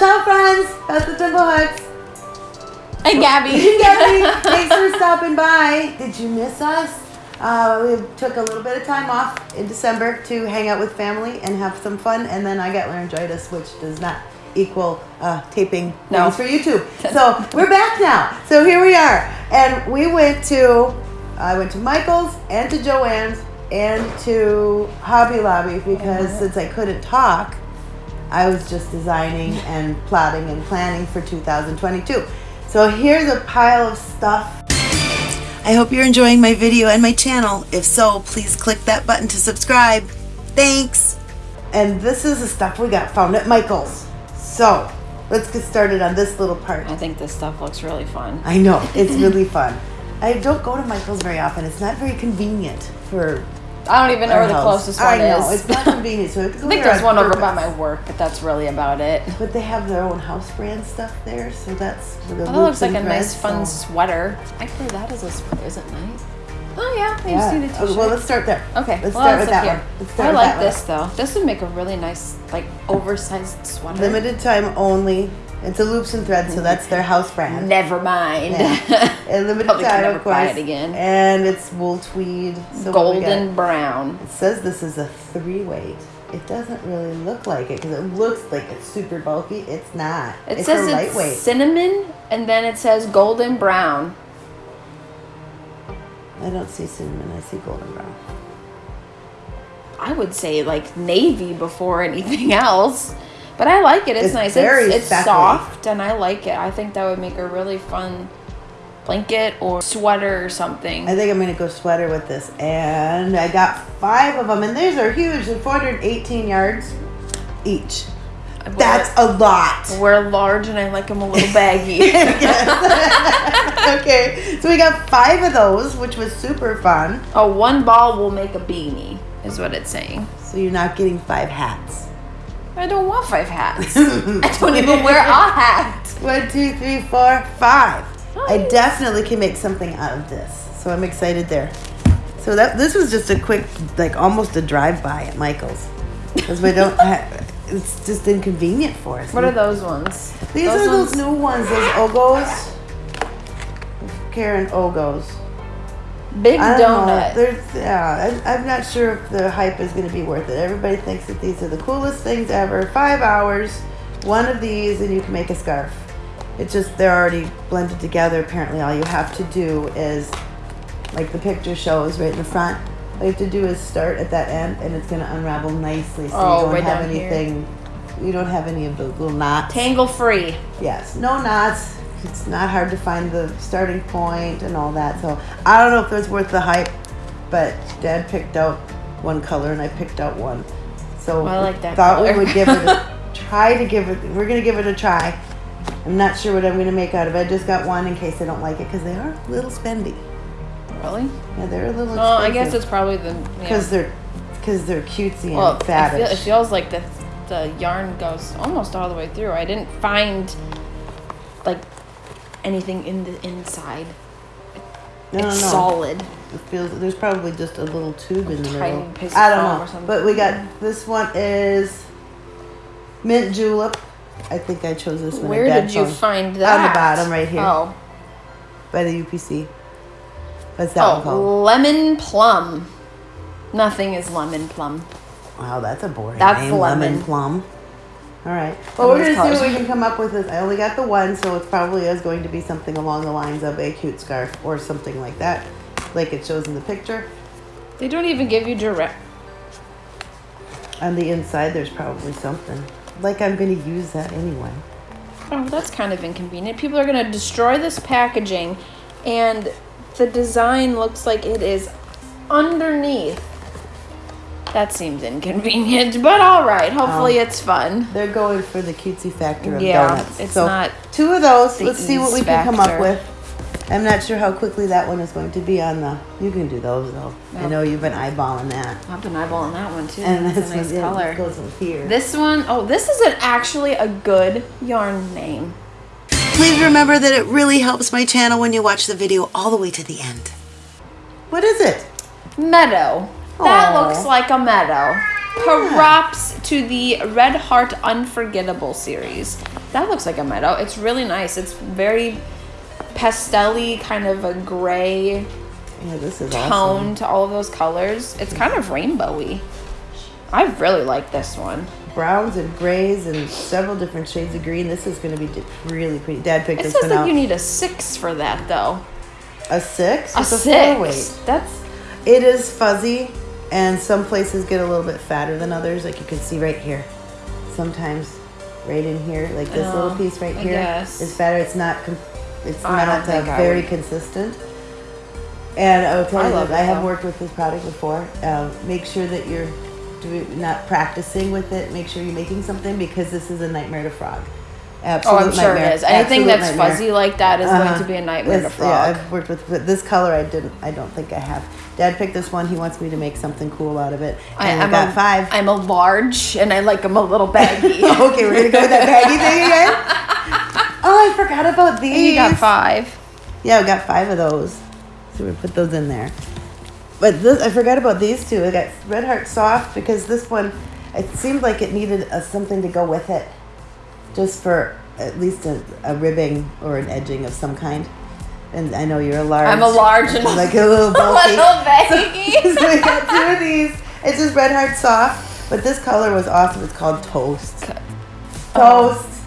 Ciao, friends. That's the Temple Hugs. And Gabby. Gabby, thanks for stopping by. Did you miss us? Uh, we took a little bit of time off in December to hang out with family and have some fun, and then I got laryngitis, which does not equal uh, taping No. things for YouTube. So we're back now. So here we are, and we went to I went to Michael's and to Joann's and to Hobby Lobby because since I couldn't talk, I was just designing and plotting and planning for 2022. So here's a pile of stuff. I hope you're enjoying my video and my channel. If so, please click that button to subscribe. Thanks. And this is the stuff we got found at Michael's. So let's get started on this little part. I think this stuff looks really fun. I know, it's really fun. I don't go to Michael's very often. It's not very convenient for I don't even know where the house. closest one I know, is. it's not convenient. So I, think there's one over by my work, but that's really about it. But they have their own house brand stuff there, so that's the Oh, that looks like a nice, fun so- sweater. I wear that a sweater. Is it nice? Oh yeah, I Yeah. see the t-shirt. well, let's start there. okay, let's well, start with that here. one. Let's start I like that one. this though. This would make a really nice, like, oversized sweater. Limited time only. It's a loops and threads, so that's their house brand. Never mind. Yeah. And limited Probably time, never of course. buy it again. And it's wool tweed. So what we got? Golden brown. It says this is a three weight. It doesn't really look like it because it looks like it's super bulky. It's not. It it's says a it's lightweight. cinnamon, and then it says golden brown. I don't see cinnamon. I see golden brown. I would say like navy before anything else. But I like it. It's, It's nice. it's it's soft and I like it. I think that would make a really fun blanket or sweater or something. I think I'm gonna go sweater with this, and I got five of them, and these are huge. They're 418 yards each. Wear- That's a lot. wear large and I like them a little baggy. okay, so we got five of those, which was super fun. oh, one ball will make a beanie, is what it's saying. So you're not getting five hats. I don't want five hats. I don't even wear a hat. One, two, three, four, five. I definitely can make something out of this, so I'm excited there. So that this was just a quick, like almost a drive-by at Michael's, because we don't. have, it's just inconvenient for us. What are those ones? These Those are those new ones, those Ogos. Caron Ogos. Big I don't know. donut. There's, yeah, I, I'm not sure if the hype is going to be worth it. Everybody thinks that these are the coolest things ever. Five hours, one of these, and you can make a scarf. It's just they're already blended together. Apparently, all you have to do is, like the picture shows right in the front. All you have to do is start at that end, and it's going to unravel nicely. So Oh, you don't right have down here. anything. You don't have any of the little knots. Tangle free. Yes, no knots. It's not hard to find the starting point and all that. So I don't know if it's worth the hype, but Dad picked out one color and I picked out one. So oh, I like that Thought color. we would give it a try to give it. We're gonna give it a try. I'm not sure what I'm gonna make out of it. I just got one in case I don't like it because they are a little spendy. Really? Yeah, they're a little. Well, I guess it's probably the because yeah. they're because they're cutesy and well. I feel, it feels like the the yarn goes almost all the way through. I didn't find like anything in the inside. no, no, it's no. solid. It feels there's probably just a little tube in the middle. I don't know, something. but we got this one is mint julep. I think I chose this one. Where did you found- find that? On the bottom right here Oh, by the UPC. What's that oh, one oh, called? lemon plum. Nothing is lemon plum. Wow, that's a boring That's name. lemon. plum. All right. Well, we're gonna see what we can come up with. This. I only got the one, so it probably is going to be something along the lines of a cute scarf or something like that, like it shows in the picture. They don't even give you direct. On the inside, there's probably something. Like I'm gonna use that anyway. Oh, that's kind of inconvenient. People are going to destroy this packaging, and the design looks like it is underneath. That seems inconvenient, but all right. Hopefully, Oh. it's fun. They're going for the cutesy factor of Yeah, donuts. it's so not two of those. Let's see what we can come up with. I'm not sure how quickly that one is going to be on the. You can do those though. I know you've been eyeballing that. I've been eyeballing that one too. And that's this a nice one color. goes in here. This one, oh, this is an actually a good yarn name. Please remember that it really helps my channel when you watch the video all the way to the end. What is it? Meadow. That Aw. looks like a meadow. Props to the Red Heart Unforgettable series. That looks like a meadow. It's really nice. It's very pastelly, kind of a gray Yeah, this is tone awesome. to all of those colors. It's kind of rainbowy. I really like this one. Browns and grays and several different shades of green. This is going to be really pretty. Dad picked It this one that out. you need a six for that though. a six? A It's six. weight. That's It is fuzzy, and some places get a little bit fatter than others. Like you can see right here. Sometimes, right in here, like this Oh, little piece right I here, guess. is fatter. It's not. It's I don't uh, very consistent. And I tell I love I have though. worked with this product before. Um, make sure that you're doing, not practicing with it. Make sure you're making something because this is a nightmare to frog. Oh, I'm sure nightmare. it is. Anything Absolute that's nightmare. fuzzy like that is going Uh-huh. to be a nightmare to This- frog. Yeah, I've worked with, with this color. I didn't. I don't think I have. Dad picked this one. He wants me to make something cool out of it. I, am got a, five. I'm a large, and I like them a little baggy. okay, we're gonna go with that baggy thing again. Oh, I forgot about these. and you got five. Yeah, I got five of those. So we put those in there. But this, I forgot about these two. I got Red Heart Soft because this one, it seemed like it needed a, something to go with it, just for at least a, a ribbing or an edging of some kind. And I know you're a large. I'm a large and like a little a bulky. little baggy. so we got two of these. It's just Red Heart Soft, but this color was awesome. It's called Toast. Toast. Oh.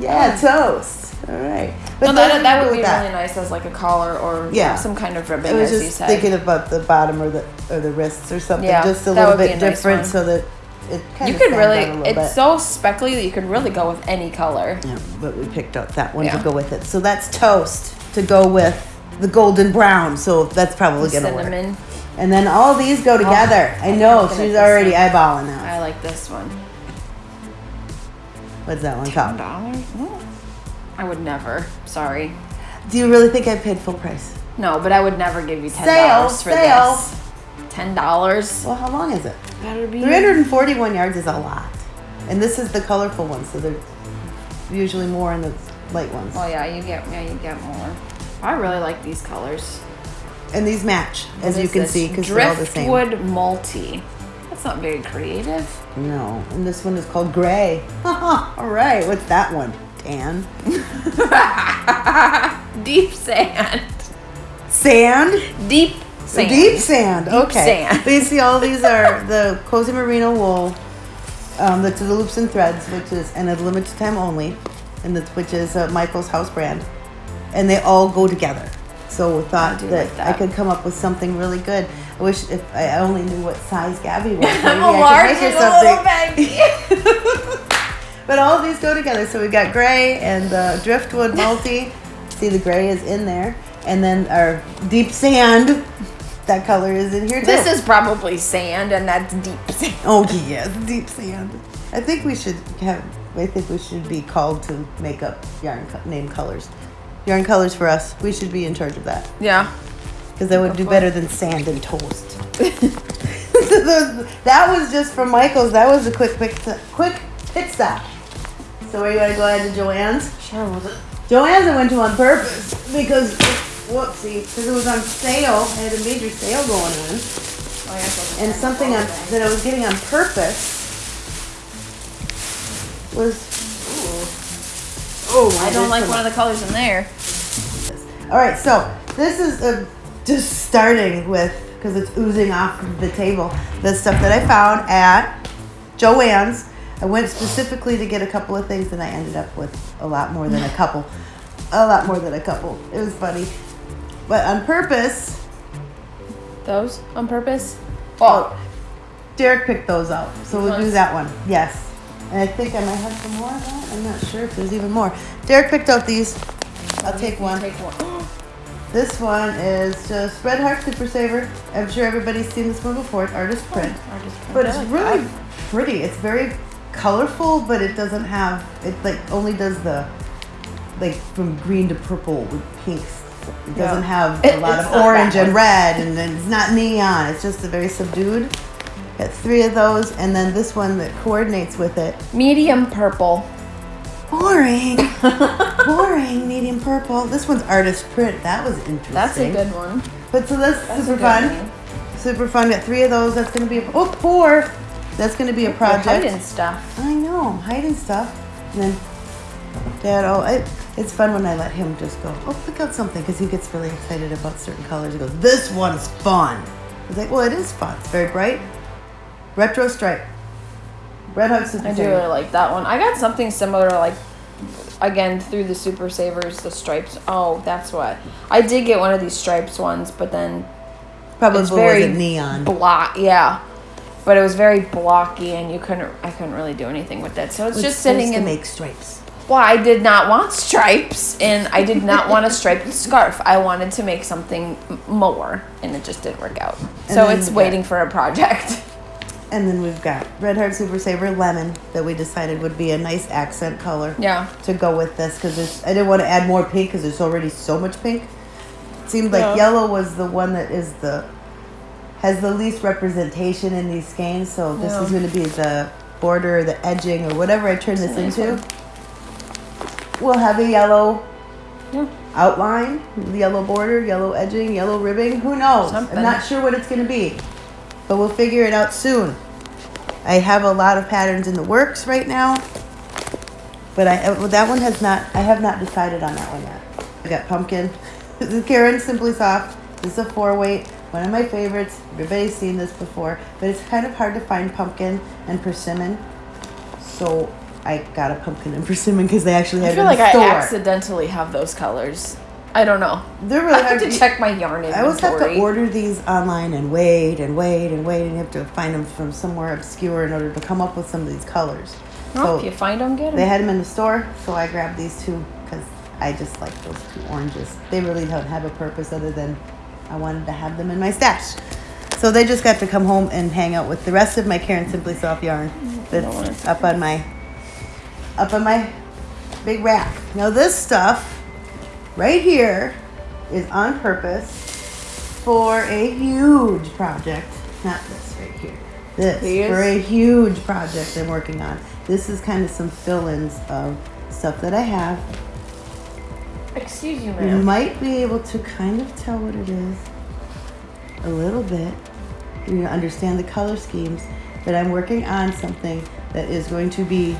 Yeah, oh. toast. All right. But No, that, that would be really nice as like a collar or Yeah. some kind of ribbon, I was as you just said. thinking about the bottom or the or the wrists or something, Yeah, just a little bit nice different, one. so that it kind you of could really it's bit. so speckly that you could really go with any color. yeah, but we picked out that one to go with it. So that's toast to go with the golden brown. So that's probably gonna work. Cinnamon. And then all these go oh, together. I I'm know at she's already one. eyeballing now. I like this one. What's that one called? dollars? I would never. Sorry. Do you really think I paid full price? No, but I would never give you ten dollars for sale. this. Ten dollars. Well, how long is it? Better be. 341 yards is a lot. And this is the colorful one, so they're usually more in the light ones. Oh yeah, you get yeah you get more. I really like these colors. And these match, as you can this? see, because they're all the same. Driftwood multi. That's not very creative. No, and this one is called gray. all right, what's that one? Tan. Deep sand. Sand? Deep sand. Deep sand. Deep okay. sand. But you see, all these are the cozy merino wool, um, that's the loops and threads, which is and a limited time only, and that's which is uh, Michael's house brand, and they all go together. So we thought do that, like I could come up with something really good. I wish if I only knew what size Gabby was, maybe I'm a I large could make and her a little something. But all these go together. So we've got gray and the driftwood multi. See, the gray is in there. And then our deep sand, that color is in here too. this is probably sand, and that's deep sand. Oh, yes, deep sand. I think we should have, I think we should be called to make up yarn co- name colors. Yarn colors for us. We should be in charge of that. Yeah. Because that would do better than sand and toast. that was just from Michael's. That was a quick, quick, quick pit stop. So are you going to go ahead to Joann's? Sure. Joann's I went to on purpose because, whoopsie, because it was on sale. I had a major sale going on. Oh, yeah, And something on, that I was getting on purpose was, oh, I don't like one of the colors in there. All right, so this is uh, just starting with because it's oozing off of the table. The stuff that I found at Joann's. I went specifically to get a couple of things, and I ended up with a lot more than a couple. A lot more than a couple. It was funny, but on purpose. Those on purpose. Oh. oh, Derek picked those out, so we'll do that one. Yes, and I think I might have some more of that. I'm not sure if there's even more. Derek picked out these. I'll take one. Take one. This one is just Red Heart Super Saver. I'm sure everybody's seen this one before. It's artist oh, print, but it's really pretty. It's very colorful, but it doesn't have it like only does the like from green to purple with pinks. It Yeah. doesn't have It- a lot of orange and red, and then it's not neon. It's just a very subdued. Got three of those, and then this one that coordinates with it. Medium purple. Boring, boring, medium purple. This one's artist print. That was interesting. That's a good one. But so that's, That's super fun. Super fun. Got three of those. That's gonna be a oh four. That's gonna be a You're project. hiding stuff. I know, I'm hiding stuff. And then Dad, oh, it, it's fun when I let him just go, oh, pick out something, because he gets really excited about certain colors. He goes, this one's fun. He's like, well, it is fun. It's very bright. Retro stripe. Red Heart Super I do really like that one. I got something similar, like again through the Super Savers, the stripes. Oh, that's what I did get one of these stripes ones, but then Probably it's very neon. block. Yeah, but it was very blocky, and you couldn't. I couldn't really do anything with it. So it's It was just sitting in. make stripes. Well, I did not want stripes, and I did not want a striped scarf. I wanted to make something more, and it just didn't work out. So it's we got- waiting for a project. And then we've got Red Heart Super Saver Lemon that we decided would be a nice accent color. Yeah. to go with this because I didn't want to add more pink because there's already so much pink. It seemed like Yeah. yellow was the one that is the has the least representation in these skeins. So this Yeah. is going to be the border, or the edging, or whatever I turn this nice into. one. We'll have a yellow Yeah. outline, yellow border, yellow edging, yellow ribbing. Who knows? Something. I'm not sure what it's going to be, but we'll figure it out soon. I have a lot of patterns in the works right now, but I uh, well, that one has not. I have not decided on that one yet. I got pumpkin. This is Caron Simply Soft. This is a four weight. One of my favorites. Everybody's seen this before, but it's kind of hard to find pumpkin and persimmon. So I got a pumpkin and persimmon because they actually I have feel like I accidentally have those colors. I don't know. They're really I have hard to to check my yarn inventory. I always have to order these online and wait and wait and wait, and you have to find them from somewhere obscure in order to come up with some of these colors. Well, if you find them, get them. they had them in the store, so I grabbed these two because I just like those two oranges. They really don't have a purpose other than I wanted to have them in my stash. So they just got to come home and hang out with the rest of my Caron Simply Soft yarn mm, that's up on my up on my big rack. Now this stuff right here is on purpose for a huge project. Not this right here. This These? for a huge project I'm working on. This is kind of some fill-ins of stuff that I have. Excuse you, You might be able to kind of tell what it is a little bit. You understand the color schemes, but I'm working on something that is going to be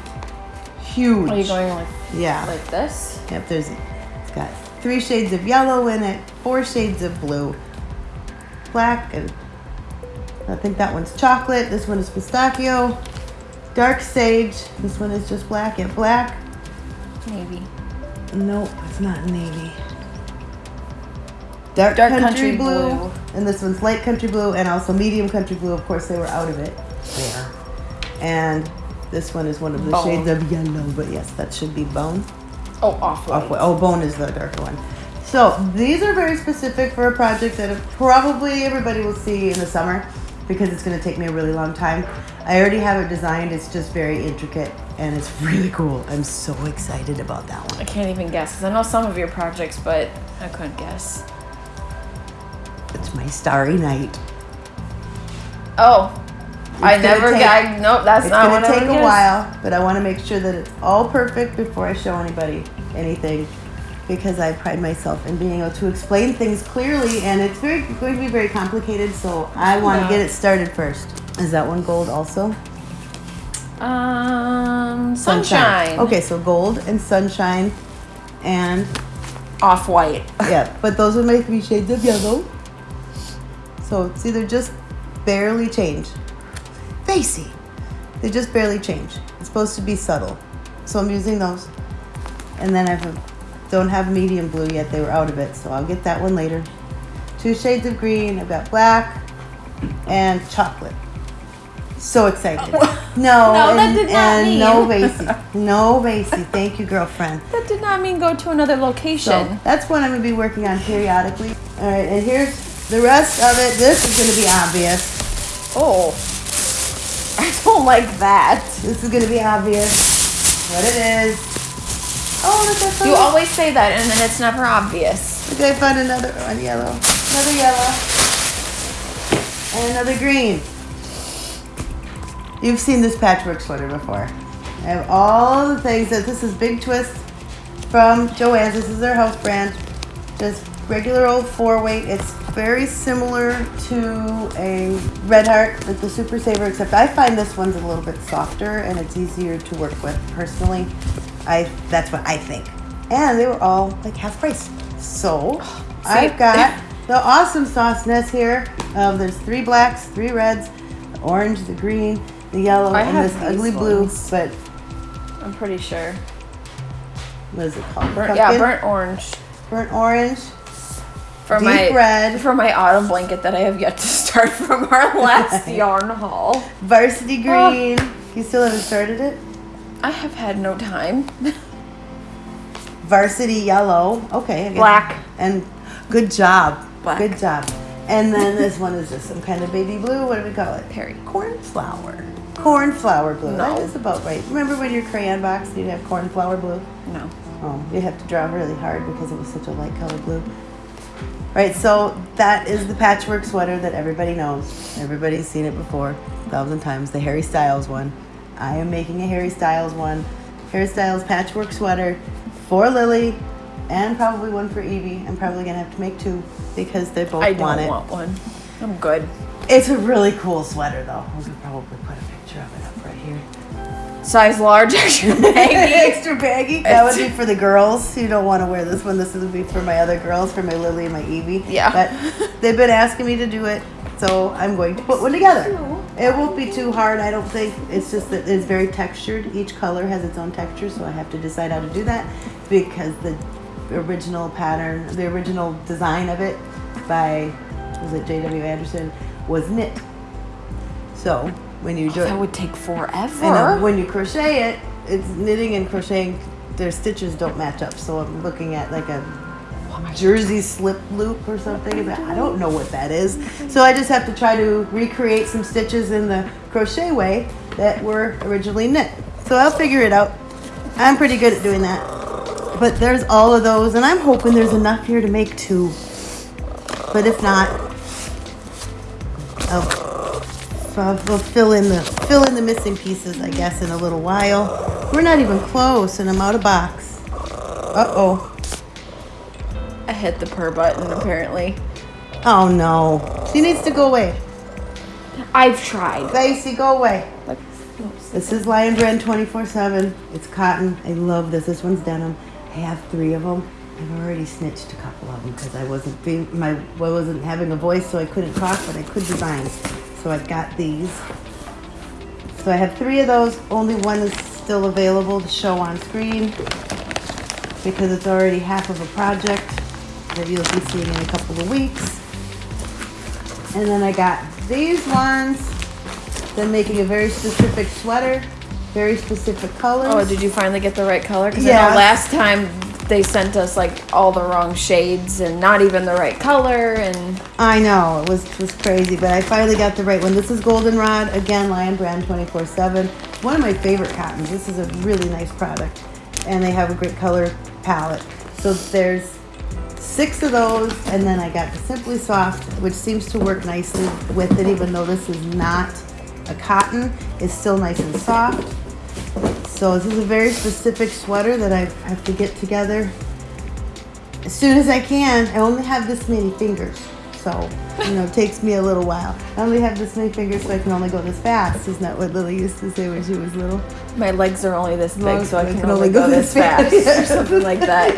huge. Are you going like Yeah. like this? Yep, there's it's got three shades of yellow in it, four shades of blue, black, and I think that one's chocolate. This one is pistachio, dark sage. This one is just black. and black. Navy. No, it's not navy. Dark, Dark country, country blue. blue. and this one's light country blue, and also medium country blue. Of course, they were out of it there. And this one is one of the Bone. shades of yellow, but yes, that should be bone. Oh, off white. Off- Oh, bone is the darker one. So these are very specific for a project that probably everybody will see in the summer because it's going to take me a really long time. I already have it designed. It's just very intricate and it's really cool. I'm so excited about that one. I can't even guess because I know some of your projects, but I couldn't guess. It's my starry night. Oh, I never. take- I nope. That's It's not gonna take a while, but I want to make sure that it's all perfect before I show anybody anything because I pride myself in being able to explain things clearly and it's very going to be very complicated, so I want to get it started first. Is that one gold also? Um, sunshine. Okay, so gold and sunshine and Off white. yeah, but those are my three shades of yellow. So it's either just barely change. Facey. They just barely change. It's supposed to be subtle. So I'm using those. And then I don't have medium blue yet. They were out of it, so I'll get that one later. Two shades of green. I've got black and chocolate. So excited. Oh. No, No, that did not and no mean. Vasey. No Vasey. Thank you, girlfriend. That did not mean go to another So location. that's what I'm gonna be working on periodically. All right, and here's the rest of it. This is gonna be obvious. oh, I don't like that. This is gonna be obvious what it is. Oh, look, I found, You always say that, and then it's never obvious. look, I found another one yellow, another yellow, and another green. You've seen this patchwork sweater before. I have all the things that this is Big Twist from Joann's. This is their house brand. Just regular old four weight. It's very similar to a Red Heart, like the Super Saver, except I find this one's a little bit softer and it's easier to work with personally. I that's what I think. And they were all like half price. So I've got the awesome sauce nest here. Um, there's three blacks, three reds, the orange, the green, the yellow, I and this ugly blue. But I'm pretty sure. what is it called? Burnt, yeah, burnt orange. burnt orange. For Deep my red. for my autumn blanket that I have yet to start from our last yarn haul. Varsity Oh. green. You still haven't started it? I have had no time. Varsity yellow. Okay. Black. And good job. Black. Good job. And then this one is just some kind of baby blue. What do we call it? Perry. Cornflower. Cornflower blue. That No. is about right. Remember when your crayon box you'd have cornflower blue? No. Oh, you have to draw really hard because it was such a light color blue. Right, so that is the patchwork sweater that everybody knows. Everybody's seen it before a thousand times. The Harry Styles one. I am making a Harry Styles one. Harry Styles patchwork sweater for Lily and probably one for Evie. I'm probably gonna have to make two because they both I don't want it. want one. I'm good. It's a really cool sweater though. We could probably put a picture of it up right here. Size large, extra baggy. Extra baggy. That would be for the girls. You don't want to wear this one. This would be for my other girls, for my Lily and my Evie. Yeah. But they've been asking me to do it, so I'm going to put one together. It won't be too hard, I don't think. It's just that it's very textured. Each color has its own texture, so I have to decide how to do that because the original pattern, the original design of it by was it J.W. Anderson was knit. So when you oh, do it, That would take forever. I know uh, when you crochet it, it's knitting and crocheting. Their stitches don't match up, so I'm looking at like a jersey slip loop or something. but I don't know what that is, so I just have to try to recreate some stitches in the crochet way that were originally knit. So I'll figure it out. I'm pretty good at doing that. But there's all of those, and I'm hoping there's enough here to make two. But if not, I'll we'll fill in the fill in the missing pieces, I guess, in a little while. We're not even close, and I'm out of box. Uh oh. I hit the per button apparently. Oh no. She needs to go away. I've tried. Lacey, go away. This is Lion Brand 24/7. It's cotton. I love this. This one's denim. I have three of them. I've already snitched a couple of them because I wasn't being my I wasn't having a voice, so I couldn't talk, but I could design. So I got these. So I have three of those. Only one is still available to show on screen because it's already half of a project that you'll be seeing in a couple of weeks. And then I got these ones. Then making a very specific sweater, very specific colors. oh, did you finally get the right color? Because I know last time they sent us like all the wrong shades and not even the right color and I know it was it was crazy, but I finally got the right one. This is Goldenrod again, Lion Brand 24/7. One of my favorite cottons. This is a really nice product, and they have a great color palette. So there's six of those, and then I got the Simply Soft, which seems to work nicely with it, even though this is not a cotton. It's still nice and soft. So this is a very specific sweater that I have to get together as soon as I can. I only have this many fingers, so you know it takes me a little while. I only have this many fingers, so I can only go this fast. Isn't that what Lily used to say when she was little? my legs are only this big, Long- so I can, only go, this fast or something like that.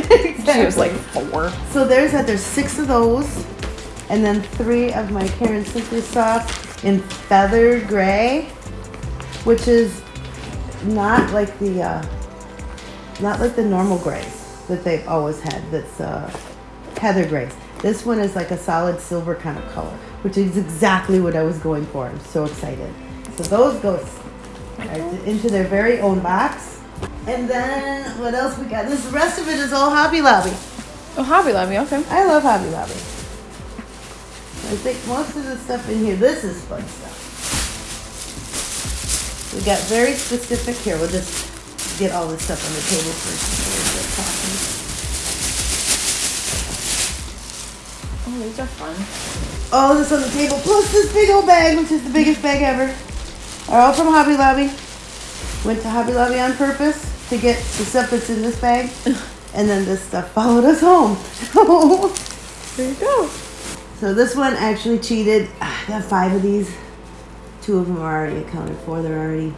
She was like four. So there's that. There's six of those, and then three of my Caron Simply Soft in feathered gray, which is not like the uh, not like the normal grays that they've always had. That's uh, heather grays. This one is like a solid silver kind of color, which is exactly what I was going for. I'm so excited. So those go into their very own box. And then what else we got? This the rest of it is all Hobby Lobby. Oh, Hobby Lobby, okay. I love Hobby Lobby. I think most of the stuff in here, this is fun stuff. We got very specific here. We'll just get all this stuff on the table first before we start talking. Oh, these are fun. All this on the table, plus this big old bag, which is the biggest bag ever, are all from Hobby Lobby. Went to Hobby Lobby on purpose to get the stuff that's in this bag, and then this stuff followed us home. There you go. So this one actually cheated. Ah, I got five of these. Two of them are already accounted for. They're already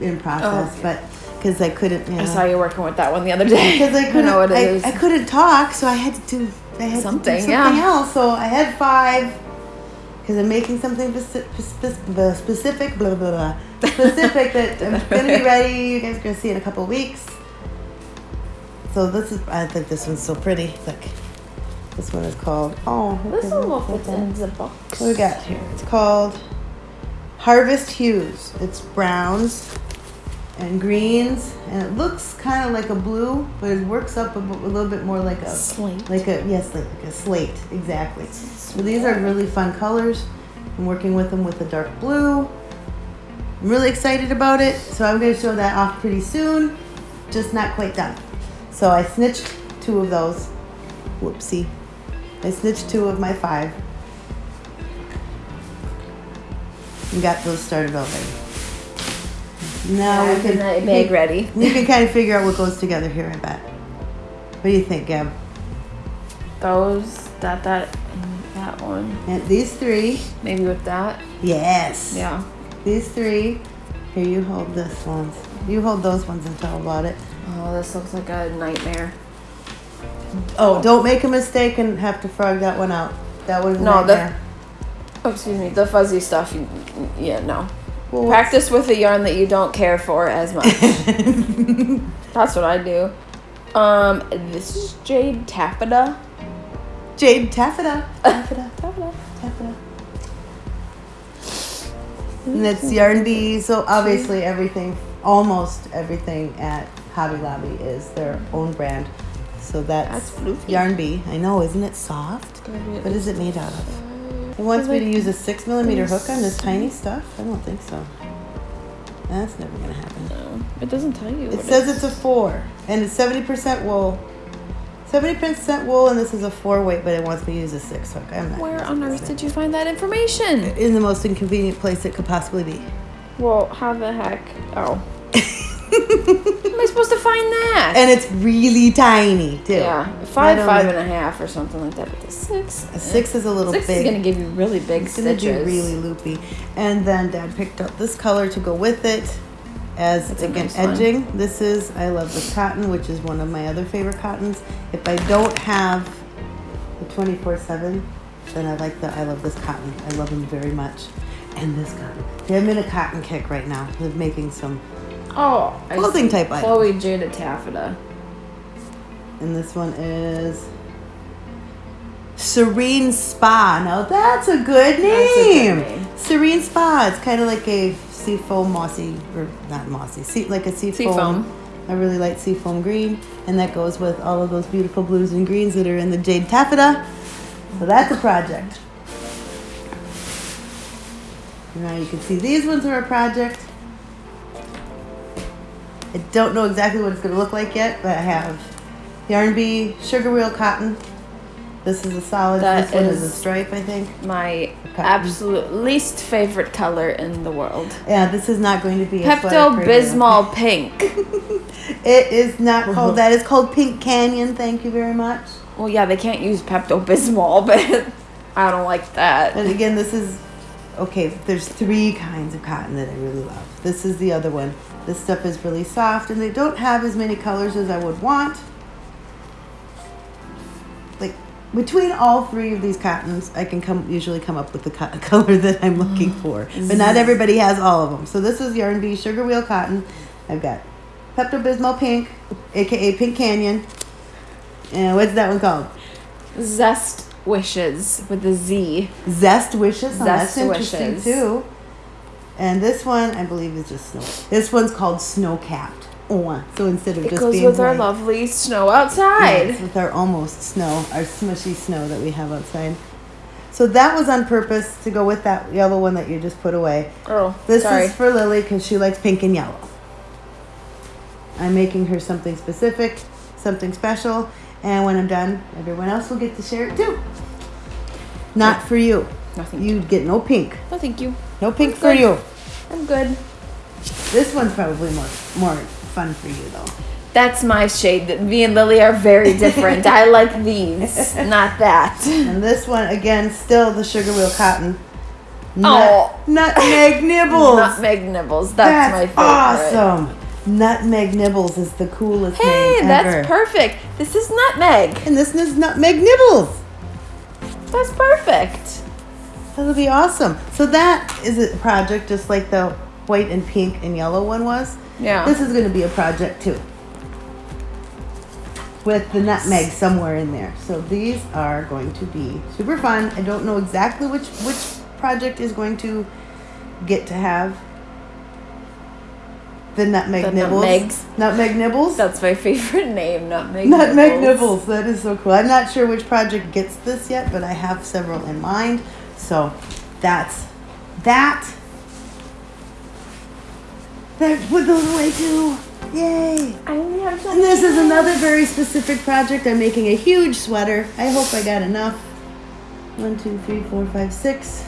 in process, Oh. but because I couldn't, you I saw you working with that one the other day. because I couldn't, know what it I, is. I couldn't talk, so I had to do, I had Something, to do yeah. else. So I had five. Because I'm making something speci- spec- blah, specific, blah blah blah, specific that I'm gonna be ready. You guys are gonna see in a couple weeks. So this is, I think this one's so pretty. Look, this one is called. Oh, this one will look fit in the box. What we got here? It's called Harvest Hues. It's browns and greens, and it looks kind of like a blue, but it works up a little bit more like a Slate. like a yes, like, like a slate. Exactly. So these are really fun colors. I'm working with them with a dark blue. I'm really excited about it, so I'm going to show that off pretty soon. Just not quite done. So I snitched two of those. Whoopsie. I snitched two of my five. And got those started already. Now we can that bag ready. we can kind of figure out what goes together here. I bet. What do you think, Gab? Those, that, that, and that one. And these three. Maybe with that. Yes. Yeah. These three. Here, you hold this ones. You hold those ones and tell about it. Oh, this looks like a nightmare. Oh, don't make a mistake and have to frog that one out. That one's No, the- nightmare. Oh, excuse me. The fuzzy stuff. You, yeah, no. Well, Practice with a yarn that you don't care for as much. That's what I do. Um, this is Jade Taffeta. Jade taffeta. Taffeta. Taffeta. taffeta. And it's Yarn Bee. So obviously everything, almost everything at Hobby Lobby is their own brand. So that's, That's. Yarn Bee. I know, isn't it soft? What is it made out of? It wants me to use a six millimeter hook on this tiny stuff. I don't think so. That's never gonna happen. No, it doesn't tell you. It says it's a four, and it's seventy percent wool. Seventy percent wool, and this is a four weight, but it wants me to use a six hook. I'm not. Where on earth did you find that information? In the most inconvenient place it could possibly be. Well, how the heck? Oh. Am I supposed to find that? And it's really tiny too. yeah, five, five the- and a half or something like that. But the six, A six is a little six big. is gonna give you really big It's gonna stitches. be really loopy. And then Dad picked up this color to go with it as That's again nice one. edging. This is I love this cotton, which is one of my other favorite cottons. If I don't have the 24/7, then I like the I love this cotton. I love them very much. And this cotton. I'm in a cotton kick right now. They're making some, Oh, Clothing type item. Chloe Jada Taffeta. and this one is Serene Spa. Now that's a good That's a name. good name. Serene Spa. It's kind of like a seafoam mossy, or not mossy, sea, like a seafoam. Seafoam. A really like seafoam green, and that goes with all of those beautiful blues and greens that are in the jade taffeta. So that's a project. Now you can see these ones are a project. I don't know exactly what it's going to look like yet, but I have Yarn Bee, Sugar Wheel Cotton. This is a solid. That this one is a stripe, I think. My Cotton. absolute least favorite color in the world. Yeah, this is not going to be a Pepto sweater for you. Bismol pink. It is not uh-huh. called that. It's called Pink Canyon. Thank you very much. Well, yeah, they can't use Pepto Bismol, but I don't like that. And again, this is okay. There's three kinds of cotton that I really love. This is the other one. This stuff is really soft, and they don't have as many colors as I would want. Like between all three of these cottons, I can come usually come up with the co- color that I'm looking for. But not everybody has all of them. So this is Yarn Bee Sugar Wheel Cotton. I've got Pepto Bismol Pink, aka Pink Canyon. And what's that one called? Zest Wishes with a Z. Zest Wishes. Oh, that's Zest interesting Wishes. too. And this one, I believe, is just snow. This one's called Snow Capped. Oh, so instead of It just goes being with our lovely snow outside. with our almost snow, our smushy snow that we have outside. So that was on purpose to go with that yellow one that you just put away. Oh, This sorry. is for Lily because she likes pink and yellow. I'm making her something specific, something special, and when I'm done, everyone else will get to share it too. Not for you. Nothing. You'd get no pink. No, thank you. No pink I'm for good. you. I'm good. This one's probably more more fun for you though. That's my shade. Me and Lily are very different. I like these, not that. And this one again, still the sugar wheel cotton. Oh. Nutmeg Nibbles. Nutmeg Nibbles. That's, my favorite. awesome. Nutmeg Nibbles is the coolest Hey, name that's ever. perfect. This is nutmeg. And this is Nutmeg Nibbles. That's perfect. That'll be awesome. So that is a project just like the white and pink and yellow one was. Yeah. This is going to be a project too. With the nutmeg somewhere in there. So these are going to be super fun. I don't know exactly which which project is going to get to have the nutmeg The nibbles. nutmegs. Nutmeg nibbles. That's my favorite name, nutmeg. Nutmeg nibbles. That is so cool. I'm not sure which project gets this yet, but I have several in mind. So that's that. That put those away too. Yay! I only have And this is another very specific project. I'm making a huge sweater. I hope I got enough. One, two, three, four, five, six.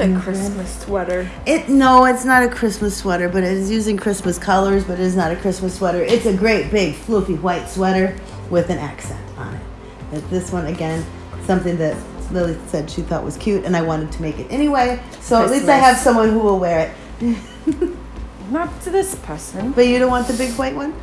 A Christmas sweater. It no, it's not a Christmas sweater, but it is using Christmas colors, but it is not a Christmas sweater. It's a great big fluffy white sweater with an accent on it. But this one again, something that Lily said she thought was cute, and I wanted to make it anyway. So at least I have someone who will wear it. Not to this person. But you don't want the big white one?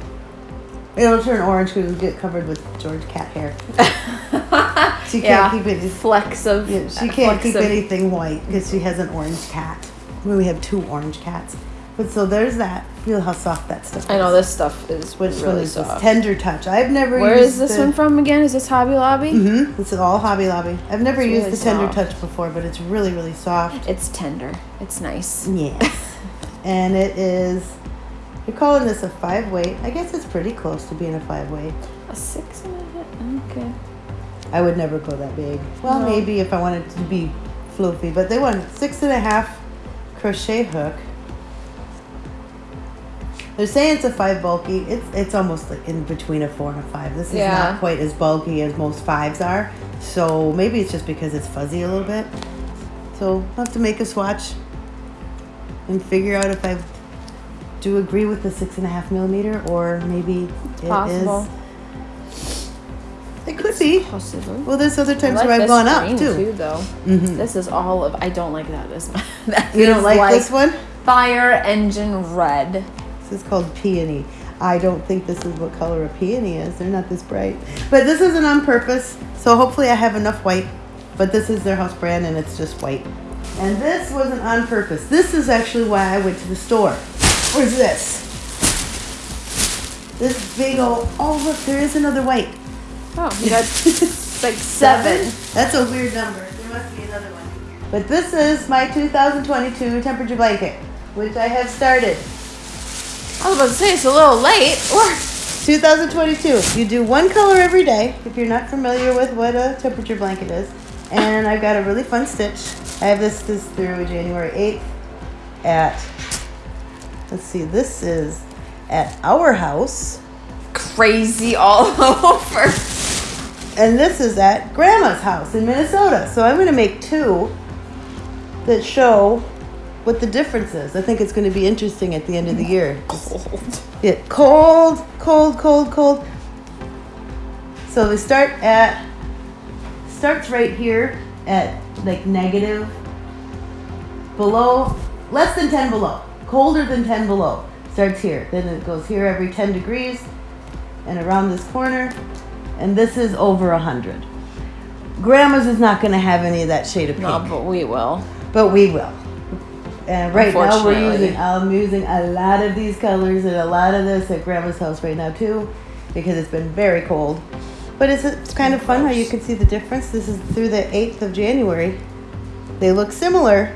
It'll turn orange because it'll get covered with George cat hair. She can't keep it. Flecks of. Yeah, she can't flecks keep of- anything white because she has an orange cat. We have two orange cats. But so there's that. Feel how soft that stuff is. I know this stuff is Which really one soft. this? Tender Touch. I've never Where used is this the, one from again? Is this Hobby Lobby? Mm-hmm. This is all Hobby Lobby. I've never It's used really the Tender soft. Touch before, but it's really, really soft. It's tender. It's nice. Yes. and it is, you're calling this a five weight. I guess it's pretty close to being a five weight. A six and a half. Okay. I would never go that big. Well, No. maybe if I wanted to be floofy, but they want six and a half crochet hook. They're saying it's a five bulky. It's it's almost like in between a four and a five. This is Yeah. not quite as bulky as most fives are. So maybe it's just because it's fuzzy a little bit. So I'll have to make a swatch and figure out if I do agree with the six and a half millimeter or maybe it is. Possible. It could be. Possible. Well, there's other times like where I've gone up green, too. though. Mhm. This is all of. I don't like that as much. That You don't is like, this one? Fire engine red. This is called peony. I don't think this is what color a peony is. They're not this bright. But this isn't on purpose, so hopefully I have enough white. But this is their house brand and it's just white. And this wasn't on purpose. This is actually why I went to the store. Where's this? This big old, oh look, there is another white. Oh, you got like seven. That's a weird number. There must be another one. But this is my 2022 temperature blanket, which I have started. I was about to say it's a little late. Or 2022. You do one color every day if you're not familiar with what a temperature blanket is. And I've got a really fun stitch. I have this this through January 8th at let's see, this is at our house. crazy all over. And this is at grandma's house in Minnesota. So I'm gonna make two that show what the difference is. I think it's gonna be interesting at the end of the year. Cold. Get cold, cold, cold, cold. So we start at starts right here at like negative below less than 10 below. Colder than 10 below. Starts here. Then it goes here every 10 degrees and around this corner. And this is over 100. Grandma's is not going to have any of that shade of pink. No, but we will. But we will. And right now we're using I'm using a lot of these colors and a lot of this at grandma's house right now too because it's been very cold. But it's, it's kind of fun how you can see the difference. This is through the 8th of January. They look similar,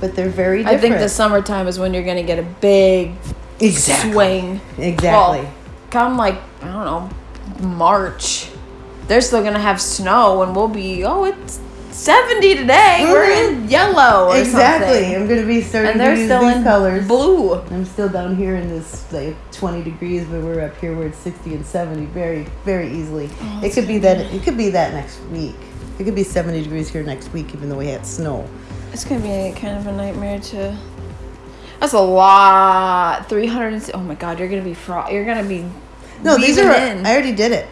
but they're very different. I think the summertime is when you're gonna get a big Exactly. swing. Exactly. Well, come like I don't know, March. They're still gonna have snow, and we'll be oh it's seventy today. We're in mm-hmm. yellow. Or exactly. something. I'm going to be starting And they're still these in colors. blue. I'm still down here in this like 20 degrees, but we're up here where it's 60 and 70 very, very easily. Oh, it could be that. It could be that next week. It could be 70 degrees here next week, even though we had snow. It's gonna be kind of a nightmare to. That's a lot. Three hundred. Oh my god, you're gonna be fro- You're gonna be. No, these are. in. I already did it.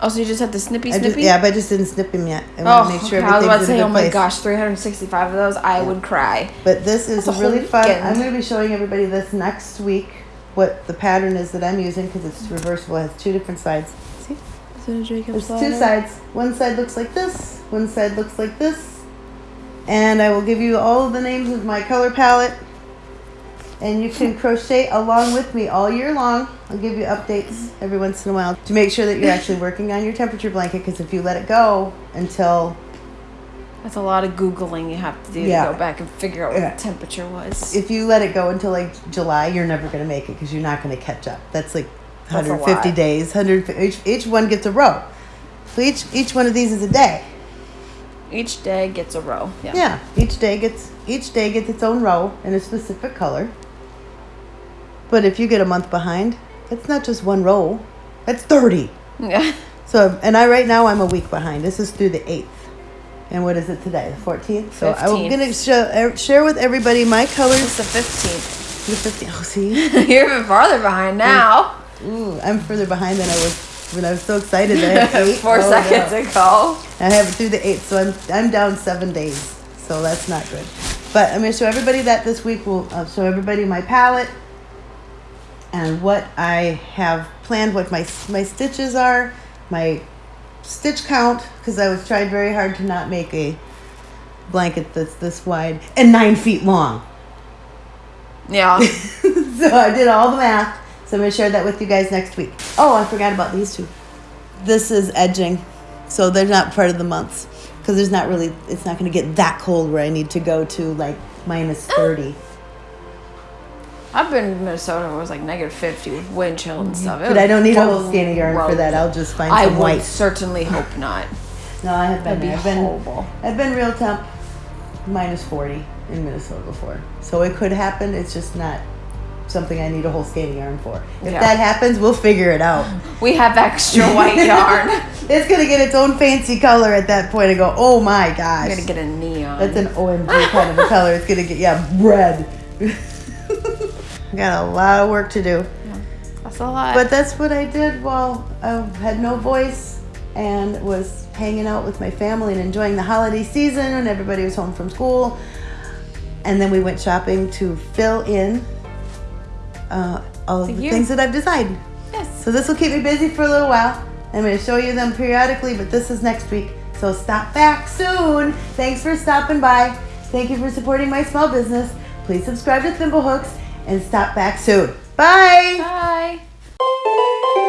Oh, so you just have the snippy I snippy? just, yeah, but I just didn't snip him yet. I Oh, want to make sure okay, I was about to say, oh my place. gosh, 365 of those, I would cry. But this is That's really fun. weekend. I'm going to be showing everybody this next week. What the pattern is that I'm using because it's reversible. It has two different sides. See, Is it a Jacob there's two sides. One side looks like this. One side looks like this. And I will give you all the names of my color palette. And you can crochet along with me all year long. I'll give you updates every once in a while to make sure that you're actually working on your temperature blanket. Because if you let it go until That's a lot of Googling you have to do Yeah. to go back and figure out what Yeah. the temperature was. if you let it go until like July, you're never going to make it because you're not going to catch up. That's like That's 150 lot. days. 100 each, each one gets a row. So each each one of these is a day. Each day gets a row. Yeah. Yeah, each day gets each day gets its own row in a specific color. But if you get a month behind, it's not just one row. it's 30. Yeah. So and I right now I'm a week behind. This is through the 8th. And what is it today? The 14th. So I'm going to show, share with everybody my colors. It's the 15th. The 15th. Oh, see. You're even farther behind now. Ooh, I'm further behind than I was when I was so excited that I had eight. Four Oh, seconds no. ago. I have it through the eighth, so I'm I'm down seven days. So that's not good. But I'm gonna show everybody that this week. We'll uh, show everybody my palette and what I have planned, what my my stitches are, my stitch count, because I was trying very hard to not make a blanket that's this wide and nine feet long. Yeah. so I did all the math. So I'm going to share that with you guys next week. Oh, I forgot about these two. This is edging. So they're not part of the months because there's not really, it's not going to get that cold where I need to go to like minus 30. I've been in Minnesota where it was like negative 50 with wind chill and mhm. stuff. It But I don't need a whole skein of yarn for that. I'll just find I some would white. certainly hope not. No, I have been be. I've been, horrible. I've been real temp minus 40 in Minnesota before. So it could happen. It's just not something I need a whole skein of yarn for. If Yeah. that happens, we'll figure it out. We have extra white yarn. It's gonna get its own fancy color at that point and go, oh my gosh. I'm gonna get a neon. That's an OMG kind of a color. It's gonna get, yeah, red. I got a lot of work to do. That's a lot. But that's what I did while I had no voice and was hanging out with my family and enjoying the holiday season when everybody was home from school. And then we went shopping to fill in uh, all The the things that I've decided. yes. So this will keep me busy for a little while. I'm going to show you them periodically, but this is next week. So stop back soon. Thanks for stopping by. Thank you for supporting my small business. Please subscribe to Thimblehooks and stop back soon. Bye. Bye.